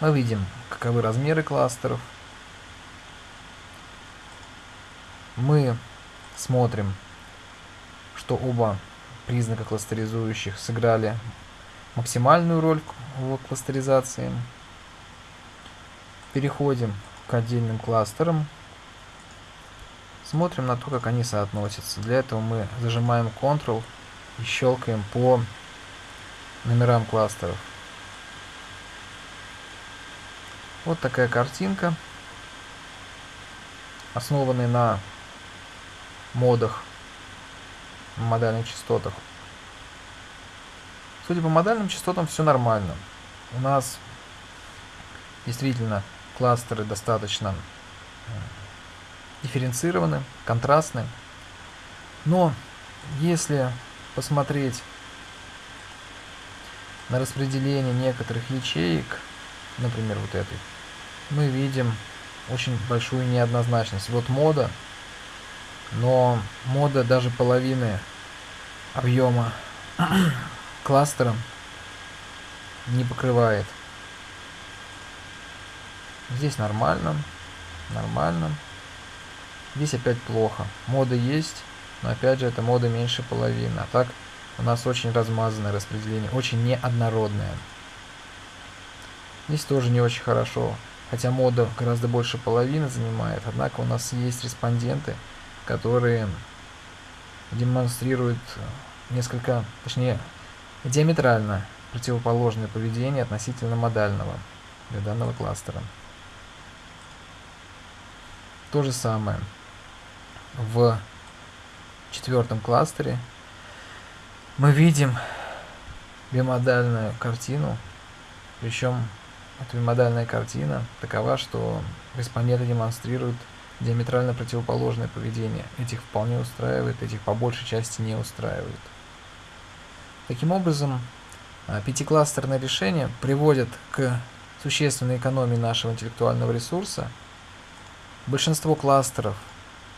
Мы видим, каковы размеры кластеров. Мы смотрим, что оба признака кластеризующих сыграли максимальную роль в кластеризации. Переходим к отдельным кластерам. Смотрим на то, как они соотносятся. Для этого мы зажимаем Ctrl и щелкаем по номерам кластеров. Вот такая картинка, основанная на модах, модальных частотах. Судя по модальным частотам, все нормально. У нас действительно кластеры достаточно дифференцированы, контрастны. Но если посмотреть на распределение некоторых ячеек, например, вот этой, мы видим очень большую неоднозначность. Вот мода, но мода даже половины объема кластера не покрывает. Здесь нормально, нормально. Здесь опять плохо. Мода есть, но опять же это мода меньше половины. А так у нас очень размазанное распределение, очень неоднородное. Здесь тоже не очень хорошо, хотя мода гораздо больше половины занимает, однако у нас есть респонденты, которые демонстрируют несколько, точнее, диаметрально противоположное поведение относительно модального для данного кластера. То же самое в четвертом кластере мы видим бимодальную картину, причем эта бимодальная картина такова, что респонденты демонстрируют диаметрально противоположное поведение. Этих вполне устраивает, этих по большей части не устраивает. Таким образом, а, пятикластерное решение приводит к существенной экономии нашего интеллектуального ресурса. Большинство кластеров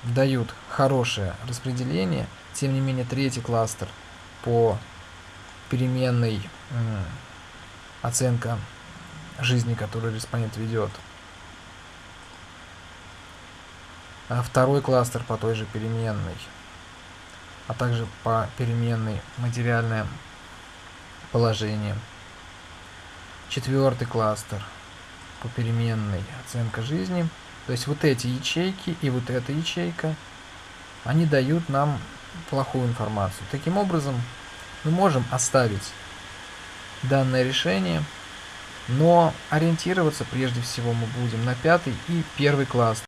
дают хорошее распределение, тем не менее третий кластер – по переменной оценка жизни, которую респондент ведет. А второй кластер по той же переменной, а также по переменной материальное положение. Четвертый кластер по переменной оценка жизни. То есть вот эти ячейки и вот эта ячейка, они дают нам плохую информацию. Таким образом, мы можем оставить данное решение, но ориентироваться прежде всего мы будем на пятый и первый класс.